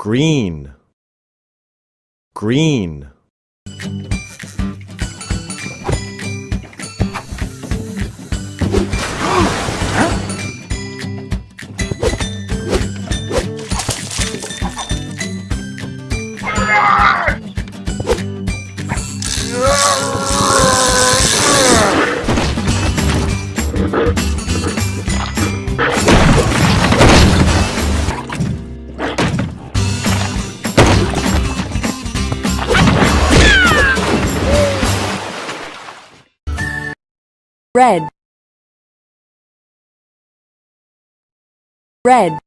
green. Green red. Red